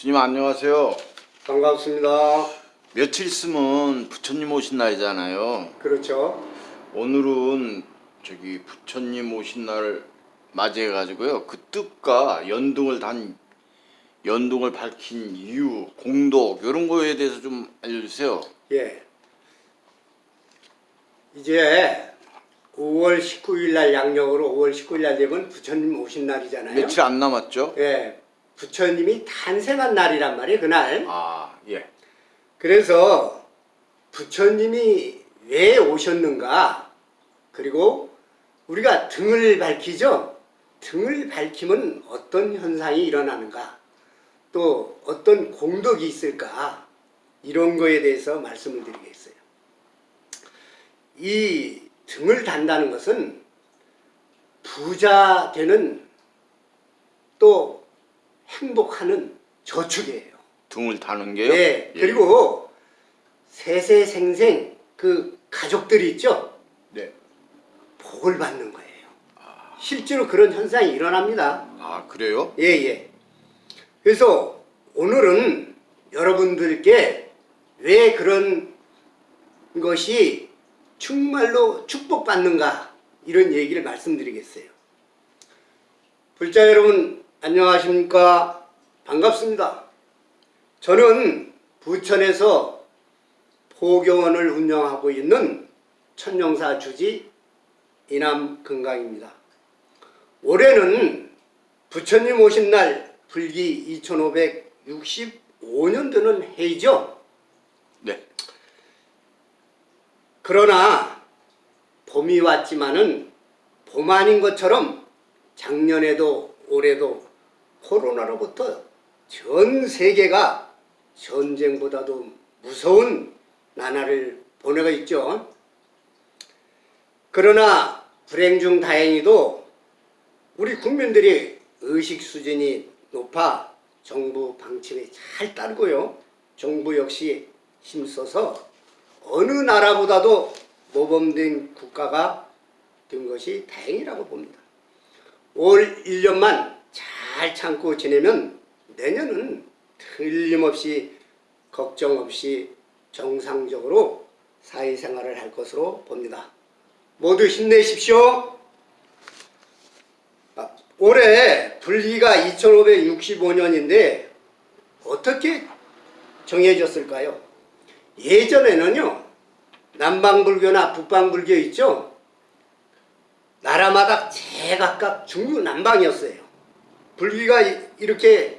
스님 안녕하세요. 반갑습니다. 며칠 있으면 부처님 오신 날이잖아요. 그렇죠. 오늘은 저기 부처님 오신 날 맞이해 가지고요. 그 뜻과 연등을 단 연등을 밝힌 이유, 공덕 이런 거에 대해서 좀 알려주세요. 예. 이제 5월 19일 날 양력으로 5월 19일 날 되면 부처님 오신 날이잖아요. 며칠 안 남았죠? 예. 부처님이 탄생한 날이란 말이에요, 그날. 아 예. 그래서 부처님이 왜 오셨는가? 그리고 우리가 등을 밝히죠? 등을 밝히면 어떤 현상이 일어나는가? 또 어떤 공덕이 있을까? 이런 거에 대해서 말씀을 드리겠어요. 이 등을 단다는 것은 부자 되는 또 행복하는 저축이에요. 등을 다는 게요? 네. 예. 그리고 세세생생 그 가족들이 있죠. 네. 복을 받는 거예요. 실제로 그런 현상이 일어납니다. 아 그래요? 예, 예. 그래서 오늘은 여러분들께 왜 그런 것이 정말로 축복받는가 이런 얘기를 말씀드리겠어요. 불자 여러분 안녕하십니까? 반갑습니다. 저는 부천에서 포교원을 운영하고 있는 천영사 주지 이남금강입니다. 올해는 부처님 오신 날 불기 2565년도는 해이죠. 네. 그러나 봄이 왔지만은 봄 아닌 것처럼 작년에도 올해도 코로나로부터 전 세계가 전쟁보다도 무서운 나날을 보내고 있죠. 그러나 불행 중 다행히도 우리 국민들이 의식 수준이 높아 정부 방침에 잘 따르고요. 정부 역시 힘써서 어느 나라보다도 모범된 국가가 된 것이 다행이라고 봅니다. 올 1년만 잘 참고 지내면 내년은 틀림없이 걱정 없이 정상적으로 사회생활을 할 것으로 봅니다. 모두 힘내십시오. 아, 올해 불기가 2565년인데 어떻게 정해졌을까요? 예전에는요 남방불교나 북방불교 있죠 나라마다 제각각 중구난방이었어요 불기가 이- 이렇게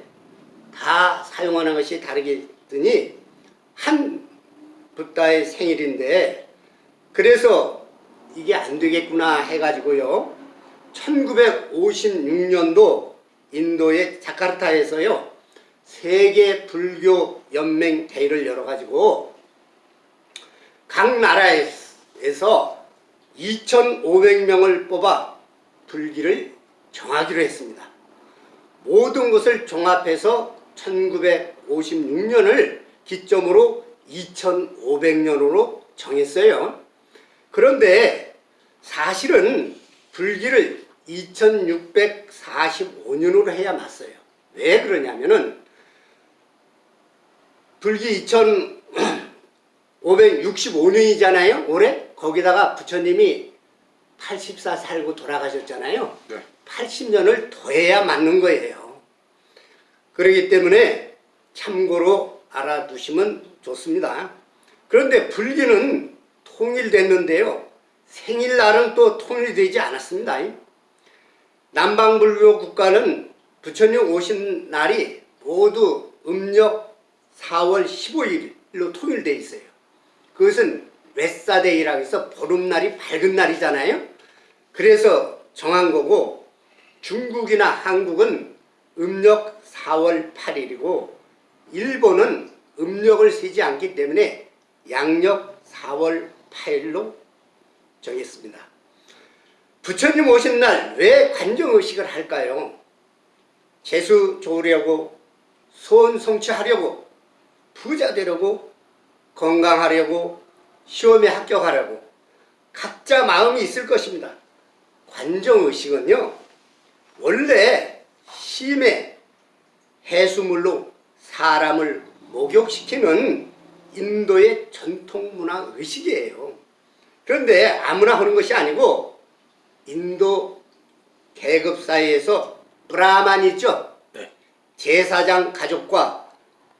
다 사용하는 것이 다르겠더니 한 붓다의 생일인데 그래서 이게 안 되겠구나 해가지고요 1956년도 인도의 자카르타에서요 세계 불교 연맹 대회를 열어가지고 각 나라에서 2,500명을 뽑아 불기를 정하기로 했습니다. 모든 것을 종합해서 1956년을 기점으로 2500년으로 정했어요. 그런데 사실은 불기를 2645년으로 해야 맞어요. 왜 그러냐면은 불기 2565년이잖아요. 올해 거기다가 부처님이 84 살고 돌아가셨잖아요. 네. 80년을 더해야 맞는 거예요. 그렇기 때문에 참고로 알아두시면 좋습니다. 그런데 불기는 통일됐는데요. 생일날은 또 통일되지 않았습니다. 남방불교 국가는 부처님 오신 날이 모두 음력 4월 15일로 통일되어 있어요. 그것은 웨사데이라고 해서 보름날이 밝은 날이잖아요. 그래서 정한 거고 중국이나 한국은 음력 4월 8일이고 일본은 음력을 세지 않기 때문에 양력 4월 8일로 정했습니다. 부처님 오신 날 왜 관정의식을 할까요? 재수 좋으려고 소원 성취하려고 부자 되려고 건강하려고 시험에 합격하려고 각자 마음이 있을 것입니다. 관정의식은요 원래 심해 해수물로 사람을 목욕시키는 인도의 전통 문화 의식이에요. 그런데 아무나 하는 것이 아니고 인도 계급 사이에서 브라만 있죠. 네. 제사장 가족과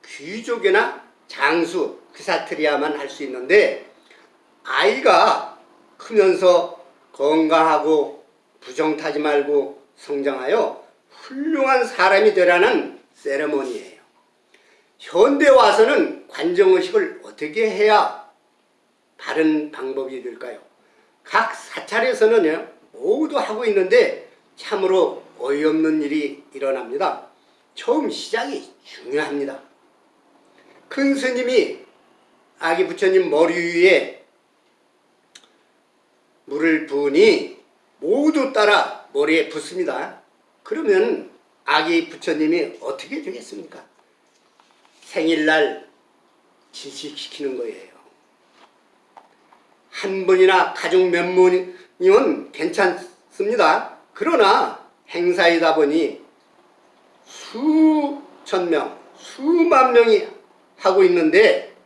귀족이나 장수 그사트리아만 할 수 있는데 아이가 크면서 건강하고 부정타지 말고 성장하여 훌륭한 사람이 되라는 세레모니예요. 현대 와서는 관정의식을 어떻게 해야 바른 방법이 될까요? 각 사찰에서는요 모두 하고 있는데 참으로 어이없는 일이 일어납니다. 처음 시작이 중요합니다. 큰 스님이 아기 부처님 머리 위에 물을 부으니 모두 따라 머리에 붓습니다. 그러면 아기 부처님이 어떻게 되겠습니까? 생일날 질식시키는 거예요. 한 분이나 가족 몇 분이면 괜찮습니다. 그러나 행사이다 보니 수천 명, 수만 명이 하고 있는데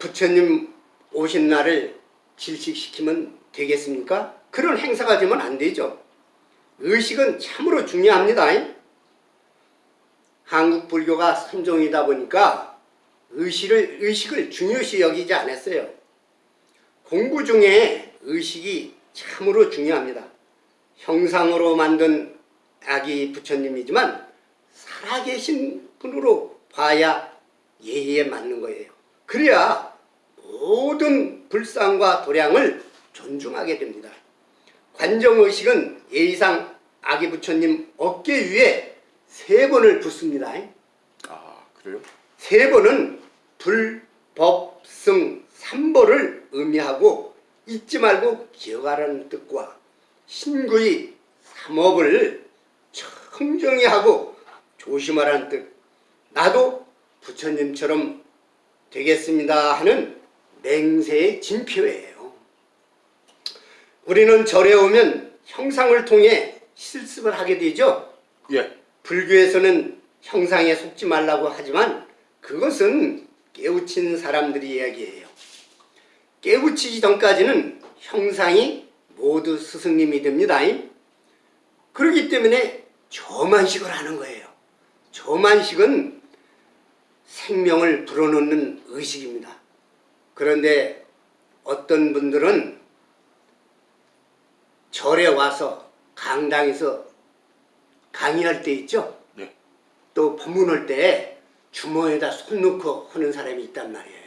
부처님 오신 날을 질식시키면 되겠습니까? 그런 행사가 되면 안 되죠. 의식은 참으로 중요합니다. 한국 불교가 선종이다 보니까 의식을, 의식을 중요시 여기지 않았어요. 공부 중에 의식이 참으로 중요합니다. 형상으로 만든 아기 부처님이지만 살아계신 분으로 봐야 예의에 맞는 거예요. 그래야 모든 불상과 도량을 존중하게 됩니다. 관정의식은 예의상 아기 부처님 어깨 위에 세 번을 붓습니다. 아 그래요? 세 번은 불, 법, 승, 삼보를 의미하고 잊지 말고 기억하라는 뜻과 신구의 삼업을 청정히 하고 조심하라는 뜻 나도 부처님처럼 되겠습니다 하는 맹세의 진표예요. 우리는 절에 오면 형상을 통해 실습을 하게 되죠. 예. 불교에서는 형상에 속지 말라고 하지만 그것은 깨우친 사람들이 이야기예요. 깨우치기 전까지는 형상이 모두 스승님이 됩니다. 그렇기 때문에 저만식을 하는 거예요. 저만식은 생명을 불어넣는 의식입니다. 그런데 어떤 분들은 절에 와서 강당에서 강의할 때 있죠? 네. 또 법문할 때 주머니에다 손 넣고 하는 사람이 있단 말이에요.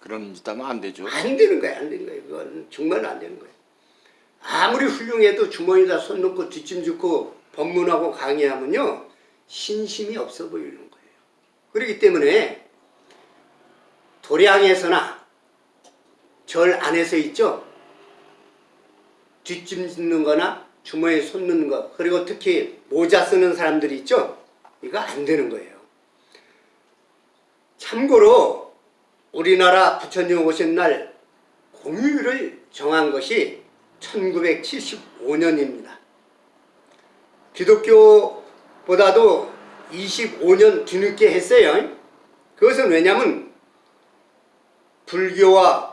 그런 짓 하면 안 되죠. 안 되는 거예요. 안 되는 거예요. 그건 정말로 안 되는 거예요. 아무리 훌륭해도 주머니에다 손 넣고 뒷짐 짓고 법문하고 강의하면요. 신심이 없어 보이는 거예요. 그렇기 때문에 도량에서나 절 안에서 있죠. 뒷짐 짓는 거나 주머니에 손 넣는 거 그리고 특히 모자 쓰는 사람들이 있죠. 이거 안 되는 거예요. 참고로 우리나라 부처님 오신 날 공휴일을 정한 것이 1975년입니다. 기독교보다도 25년 뒤늦게 했어요. 그것은 왜냐하면 불교와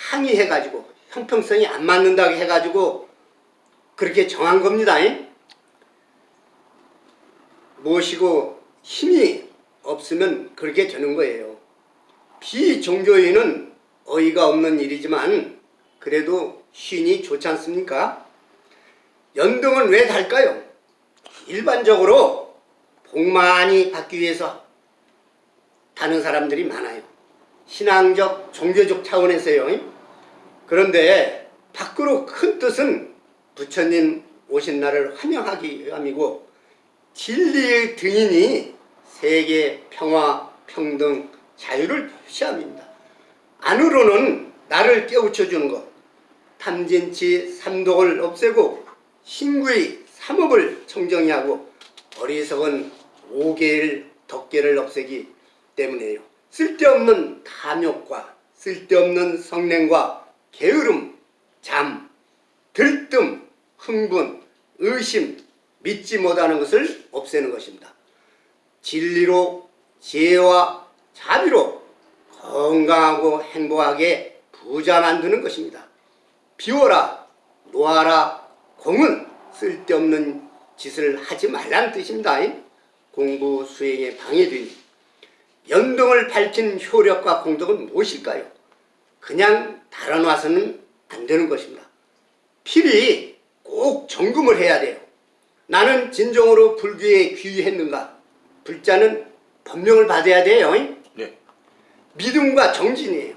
항의해가지고 형평성이 안 맞는다고 해가지고 그렇게 정한 겁니다. 무엇이고 힘이 없으면 그렇게 되는 거예요. 비종교인은 어이가 없는 일이지만 그래도 쉰이 좋지 않습니까? 연등은 왜 달까요? 일반적으로 복 많이 받기 위해서 다는 사람들이 많아요. 신앙적, 종교적 차원에서요. 그런데 밖으로 큰 뜻은 부처님 오신 날을 환영하기 위함이고 진리의 등인이 세계 평화, 평등, 자유를 표시함입니다. 안으로는 나를 깨우쳐 주는 것, 탐진치 삼독을 없애고 신구의 삼업을 청정히 하고 어리석은 오개일 덕계를 없애기 때문에요. 쓸데없는 탐욕과 쓸데없는 성냉과 게으름, 잠, 들뜸, 흥분, 의심, 믿지 못하는 것을 없애는 것입니다. 진리로 지혜와 자비로 건강하고 행복하게 부자 만드는 것입니다. 비워라 놓아라 공은 쓸데없는 짓을 하지 말라는 뜻입니다. 공부 수행에 방해되니 연등을 밝힌 효력과 공덕은 무엇일까요? 그냥 달아놔서는 안 되는 것입니다. 필히 꼭 점검을 해야 돼요. 나는 진정으로 불교에 귀했는가? 불자는 법명을 받아야 돼요. 네. 믿음과 정진이에요.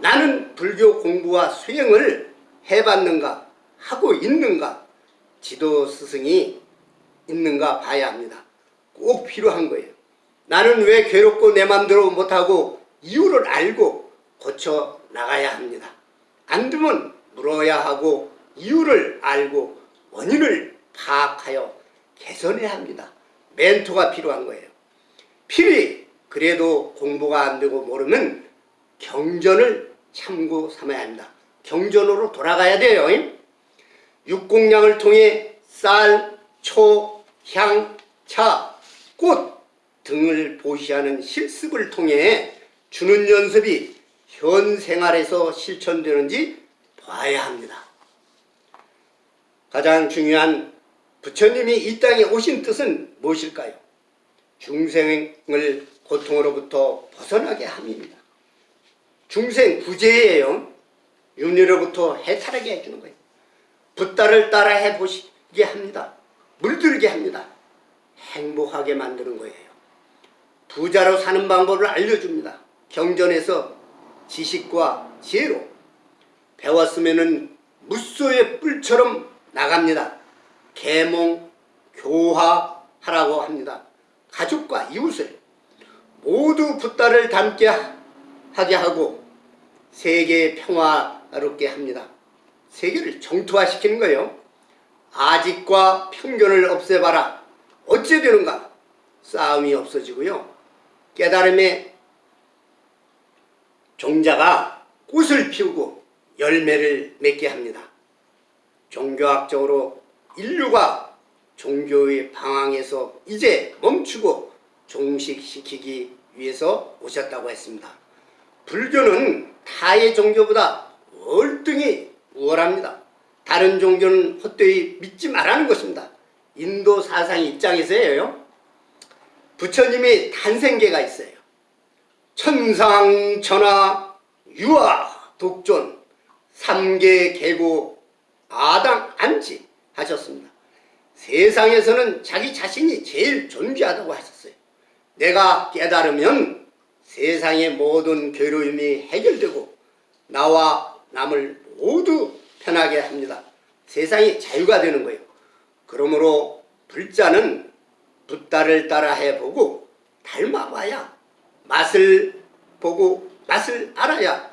나는 불교 공부와 수행을 해봤는가? 하고 있는가? 지도 스승이 있는가 봐야 합니다. 꼭 필요한 거예요. 나는 왜 괴롭고 내 맘대로 못하고 이유를 알고 고쳐 나가야 합니다. 안 되면 물어야 하고 이유를 알고 원인을 파악하여 개선해야 합니다. 멘토가 필요한 거예요. 필히 그래도 공부가 안 되고 모르면 경전을 참고 삼아야 합니다. 경전으로 돌아가야 돼요. 육공량을 통해 쌀, 초, 향, 차, 꽃 등을 보시하는 실습을 통해 주는 연습이 현 생활에서 실천되는지 봐야 합니다. 가장 중요한 부처님이 이 땅에 오신 뜻은 무엇일까요? 중생을 고통으로부터 벗어나게 함입니다. 중생 구제예요. 윤리로부터 해탈하게 해주는 거예요. 붓다를 따라 해보시게 합니다. 물들게 합니다. 행복하게 만드는 거예요. 부자로 사는 방법을 알려줍니다. 경전에서 지식과 지혜로 배웠으면은 무소의 뿔처럼 나갑니다. 계몽, 교화하라고 합니다. 가족과 이웃을 모두 붓다를 닮게 하게 하고 세계 평화롭게 합니다. 세계를 정토화시키는 거예요. 아직과 편견을 없애봐라. 어째 되는가? 싸움이 없어지고요. 깨달음의 종자가 꽃을 피우고 열매를 맺게 합니다. 종교학적으로 인류가 종교의 방황에서 이제 멈추고 종식시키기 위해서 오셨다고 했습니다. 불교는 타의 종교보다 월등히 우월합니다. 다른 종교는 헛되이 믿지 말라는 것입니다. 인도 사상 입장에서예요. 부처님의 탄생계가 있어요. 천상, 천하, 유아, 독존, 삼계, 계고, 아당, 안지 하셨습니다. 세상에서는 자기 자신이 제일 존귀하다고 하셨어요. 내가 깨달으면 세상의 모든 괴로움이 해결되고 나와 남을 모두 편하게 합니다. 세상이 자유가 되는 거예요. 그러므로 불자는 붓다를 따라 해보고 닮아봐야 맛을 보고 맛을 알아야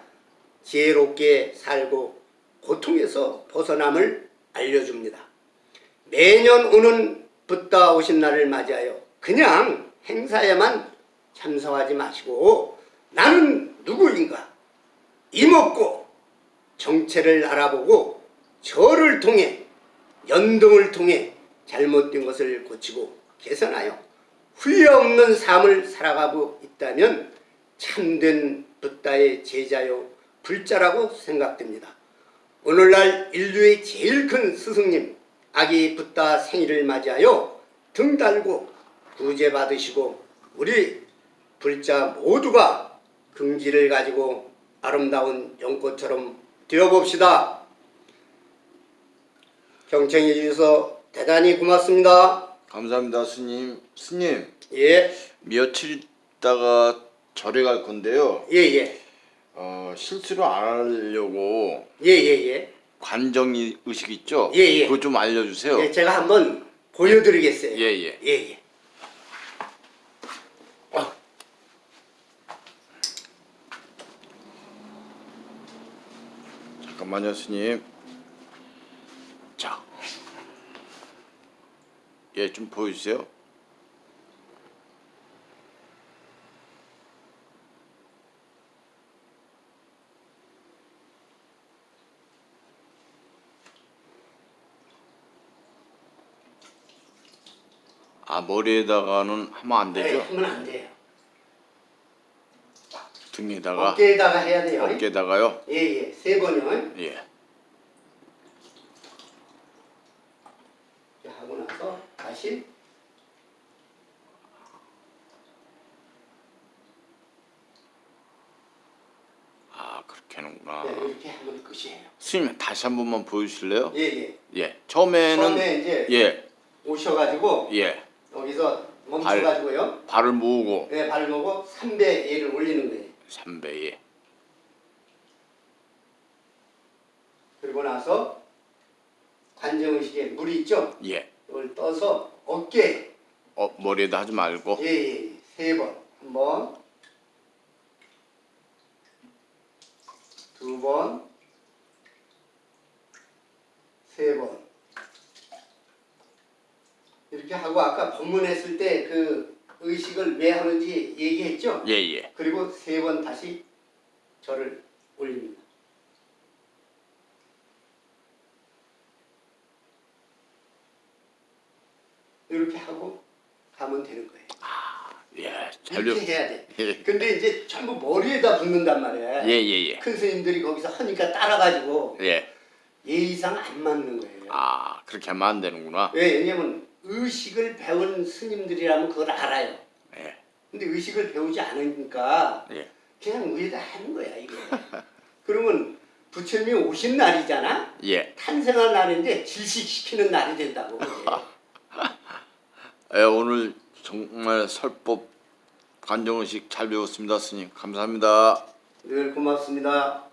지혜롭게 살고 고통에서 벗어남을 알려줍니다. 매년 오는 붓다 오신 날을 맞이하여 그냥 행사에만 참석하지 마시고 나는 누구인가 이먹고 정체를 알아보고 저를 통해 연등을 통해 잘못된 것을 고치고 개선하여 후회 없는 삶을 살아가고 있다면 참된 붓다의 제자요 불자라고 생각됩니다. 오늘날 인류의 제일 큰 스승님 아기 붓다 생일을 맞이하여 등 달고 구제 받으시고 우리 불자 모두가 긍지를 가지고 아름다운 연꽃처럼 되어봅시다. 경청해 주셔서 대단히 고맙습니다. 감사합니다, 스님. 스님, 예, 며칠 있다가 절에 갈 건데요. 예, 예, 어, 실수로 안 하려고 예, 예, 예. 관정 의식 있죠? 예, 예. 그거 좀 알려주세요. 예, 제가 한번 보여드리겠어요. 예, 예. 예, 예. 잠깐만요, 스님. 예, 좀 보여주세요. 아 머리에다가는 하면 안 네, 되죠? 하면 안 돼요. 등에다가 어깨에다가 해야 돼요. 어깨에다가요. 예 예 세 번요. 예. 이렇게 하고 나서 다시 하는구나. 네, 이렇게 하면 끝이에요. 스님 다시 한 번만 보여주실래요? 예 예. 예. 처음에는 처음에 이제 예. 오셔가지고 예. 여기서 멈춰가지고요. 발 을 모으고 네, 발을 놓고 3배 얘를 올리는 거예요. 3배에 그리고 나서 관정의식에 물이 있죠. 예. 이걸 떠서 어깨 어 머리에다 하지 말고 예예 세 번. 한 번, 두 번, 세 번. 이렇게 하고 아까 법문했을 때 그 의식을 왜 하는지 얘기했죠. 예 예. 그리고 세 번 다시 절을 올립니다. 이렇게 하고 가면 되는 거예요. 예. 잘 이렇게 좀. 해야 돼. 예. 근데 이제 전부 머리에다 붓는단 말이야. 예 예 예. 큰 스님들이 거기서 하니까 따라가지고 예. 예의상 안 맞는 거예요. 아 그렇게 하면 안 되는구나. 왜? 왜냐면 의식을 배운 스님들이라면 그걸 알아요. 예. 근데 의식을 배우지 않으니까 예. 그냥 위에다 하는 거야 이거. 그러면 부처님이 오신 날이잖아. 예. 탄생한 날인데 질식시키는 날이 된다고. 예, 오늘 정말 설법 관정의식 잘 배웠습니다, 스님. 감사합니다. 늘 고맙습니다.